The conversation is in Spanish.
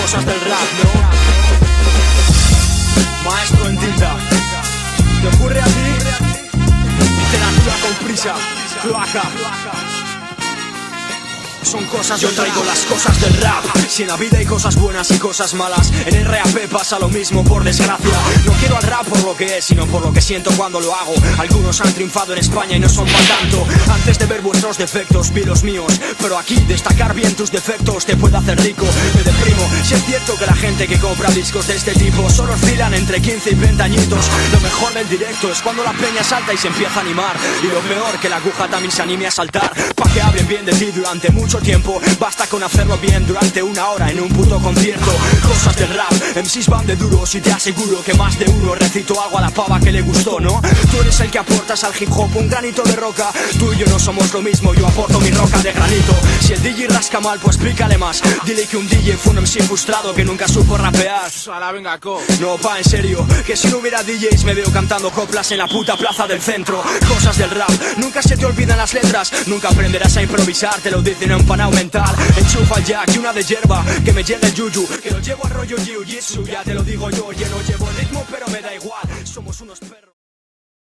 cosas del rap, ¿no? Maestro en tinta, ¿te ocurre a ti? Literatura con prisa, cloaca son cosas Yo traigo las cosas del rap. Si en la vida hay cosas buenas y cosas malas En RAP pasa lo mismo por desgracia. No quiero al rap por lo que es Sino por lo que siento cuando lo hago. Algunos han triunfado en España y no son para tanto. Antes de ver vuestros defectos vi los míos. Pero aquí destacar bien tus defectos Te puede hacer rico, me deprimo Si es cierto que la gente que compra discos de este tipo Solo oscilan entre 15 y 20 añitos. Lo mejor del directo es cuando la peña salta y se empieza a animar. Y lo peor que la aguja también se anime a saltar Pa' que hablen bien de ti durante mucho tiempo Basta con hacerlo bien durante una hora en un puto concierto Cosas del rap, MCs van de duros y te aseguro que más de uno recito algo a la pava que le gustó, ¿no? Tú eres el que aportas al hip hop un granito de roca. Tú y yo no somos lo mismo, yo aporto mi roca de granito. Si el DJ rasca mal, pues explícale más. Dile que un DJ fue un MC frustrado que nunca supo rapear. Venga, No, pa, en serio, que si no hubiera DJs me veo cantando coplas en la puta plaza del centro. Cosas del rap, nunca se te olvidan las letras. Nunca aprenderás a improvisar, te lo dicen en panao mental Enchufa jack y una de hierba Que me llegue el yuyu Que lo llevo al rollo jiu-jitsu. Ya te lo digo yo, yo no llevo ritmo pero me da igual. Somos unos perros